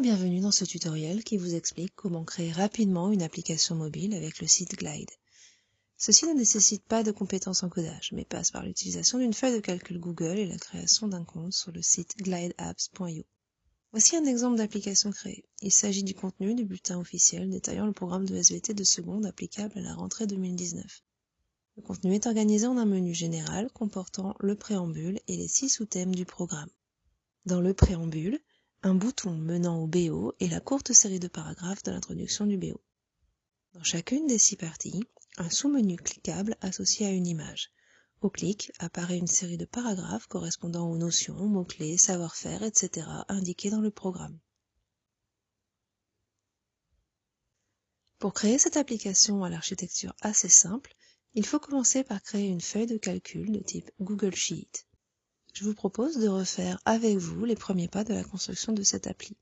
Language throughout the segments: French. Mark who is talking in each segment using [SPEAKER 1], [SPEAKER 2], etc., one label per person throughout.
[SPEAKER 1] bienvenue dans ce tutoriel qui vous explique comment créer rapidement une application mobile avec le site Glide. Ceci ne nécessite pas de compétences en codage, mais passe par l'utilisation d'une feuille de calcul Google et la création d'un compte sur le site glideapps.io. Voici un exemple d'application créée. Il s'agit du contenu du bulletin officiel détaillant le programme de SVT de seconde applicable à la rentrée 2019. Le contenu est organisé en un menu général comportant le préambule et les six sous-thèmes du programme. Dans le préambule, un bouton menant au BO et la courte série de paragraphes de l'introduction du BO. Dans chacune des six parties, un sous-menu cliquable associé à une image. Au clic apparaît une série de paragraphes correspondant aux notions, mots-clés, savoir-faire, etc. indiqués dans le programme. Pour créer cette application à l'architecture assez simple, il faut commencer par créer une feuille de calcul de type Google Sheet je vous propose de refaire avec vous les premiers pas de la construction de cette appli.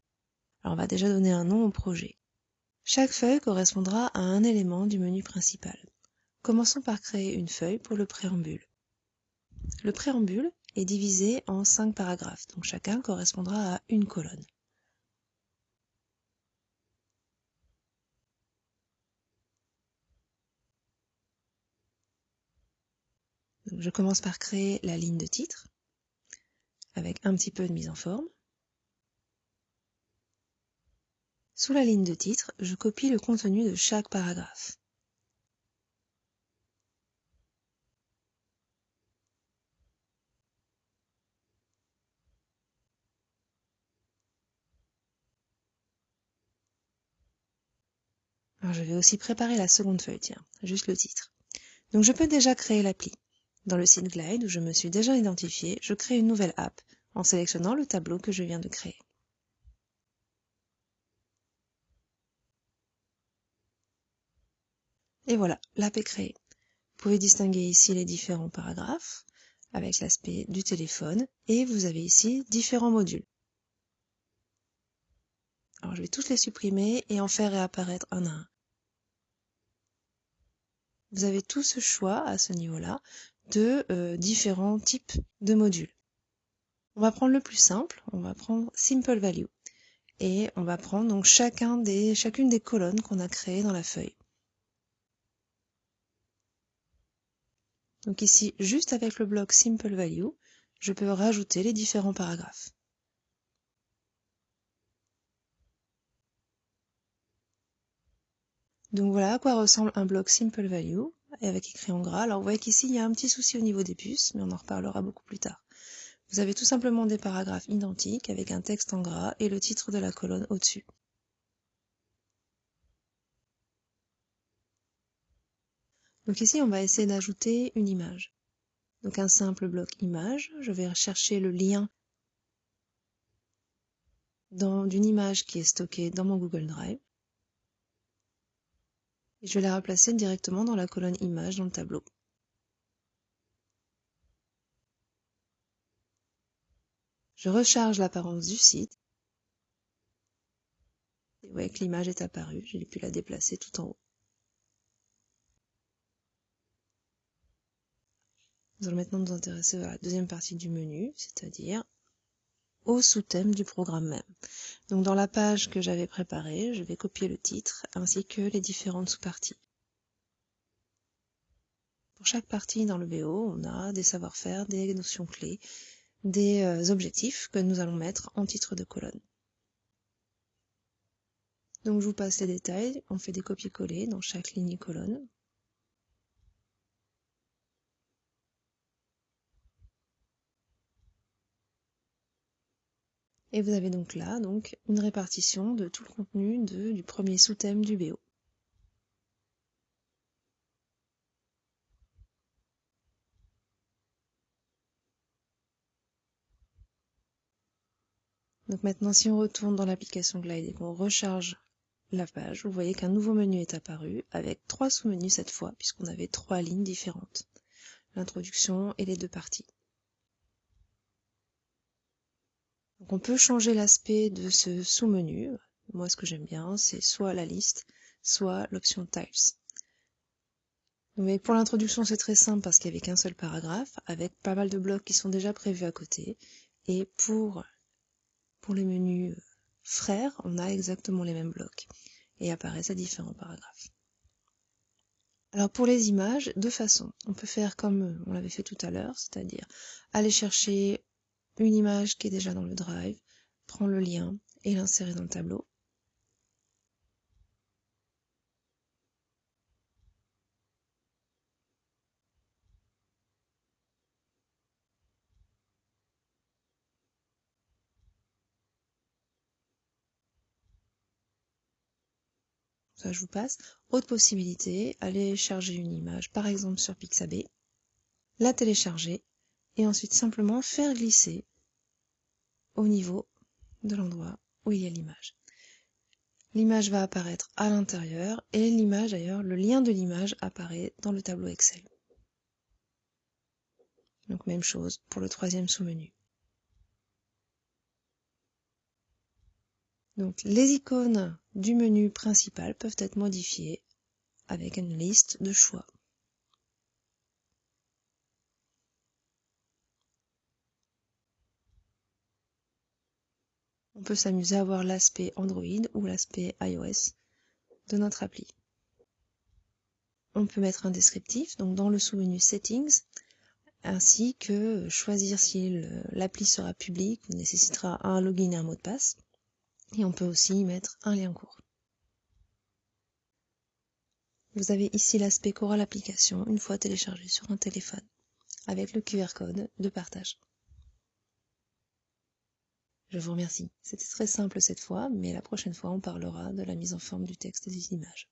[SPEAKER 1] On va déjà donner un nom au projet. Chaque feuille correspondra à un élément du menu principal. Commençons par créer une feuille pour le préambule. Le préambule est divisé en cinq paragraphes, donc chacun correspondra à une colonne. je commence par créer la ligne de titre avec un petit peu de mise en forme. Sous la ligne de titre, je copie le contenu de chaque paragraphe. Alors je vais aussi préparer la seconde feuille, tiens, juste le titre. Donc je peux déjà créer l'appli. Dans le site Glide, où je me suis déjà identifié, je crée une nouvelle app en sélectionnant le tableau que je viens de créer. Et voilà, l'app est créée. Vous pouvez distinguer ici les différents paragraphes avec l'aspect du téléphone et vous avez ici différents modules. Alors je vais tous les supprimer et en faire réapparaître un à un. Vous avez tout ce choix à ce niveau-là de euh, différents types de modules. On va prendre le plus simple, on va prendre Simple Value. Et on va prendre chacune des colonnes qu'on a créées dans la feuille. Donc ici, juste avec le bloc Simple Value, je peux rajouter les différents paragraphes. Donc voilà à quoi ressemble un bloc Simple Value avec écrit en gras. Alors vous voyez qu'ici il y a un petit souci au niveau des puces, mais on en reparlera beaucoup plus tard. Vous avez tout simplement des paragraphes identiques avec un texte en gras et le titre de la colonne au-dessus. Donc ici on va essayer d'ajouter une image. Donc un simple bloc image, je vais chercher le lien d'une image qui est stockée dans mon Google Drive je vais la replacer directement dans la colonne image dans le tableau. Je recharge l'apparence du site. Et vous voyez que l'image est apparue, j'ai pu la déplacer tout en haut. Nous allons maintenant nous intéresser à la deuxième partie du menu, c'est-à-dire au sous-thème du programme même. Donc dans la page que j'avais préparée, je vais copier le titre ainsi que les différentes sous-parties. Pour chaque partie dans le BO, on a des savoir-faire, des notions clés, des euh, objectifs que nous allons mettre en titre de colonne. Donc je vous passe les détails, on fait des copier-coller dans chaque ligne et colonne. Et vous avez donc là donc une répartition de tout le contenu du premier sous-thème du BO. Donc maintenant, si on retourne dans l'application Glide et qu'on recharge la page, vous voyez qu'un nouveau menu est apparu avec trois sous-menus cette fois, puisqu'on avait trois lignes différentes. L'introduction et les deux parties. On peut changer l'aspect de ce sous-menu. Moi, ce que j'aime bien, c'est soit la liste, soit l'option Tiles. Mais pour l'introduction, c'est très simple parce qu'il n'y avait qu'un seul paragraphe, avec pas mal de blocs qui sont déjà prévus à côté. Et pour, pour les menus frères, on a exactement les mêmes blocs et apparaissent à différents paragraphes. Alors pour les images, deux façons. On peut faire comme on l'avait fait tout à l'heure, c'est-à-dire aller chercher une image qui est déjà dans le drive, prendre le lien et l'insérer dans le tableau. ça je vous passe. Autre possibilité, aller charger une image, par exemple sur Pixabay, la télécharger et ensuite simplement faire glisser au niveau de l'endroit où il y a l'image. L'image va apparaître à l'intérieur et l'image d'ailleurs, le lien de l'image apparaît dans le tableau Excel. Donc même chose pour le troisième sous-menu. Donc les icônes du menu principal peuvent être modifiées avec une liste de choix. On peut s'amuser à voir l'aspect Android ou l'aspect iOS de notre appli. On peut mettre un descriptif, donc dans le sous-menu Settings, ainsi que choisir si l'appli sera publique ou nécessitera un login et un mot de passe. Et on peut aussi y mettre un lien court. Vous avez ici l'aspect Coral Application une fois téléchargé sur un téléphone, avec le QR code de partage. Je vous remercie. C'était très simple cette fois, mais la prochaine fois on parlera de la mise en forme du texte et des images.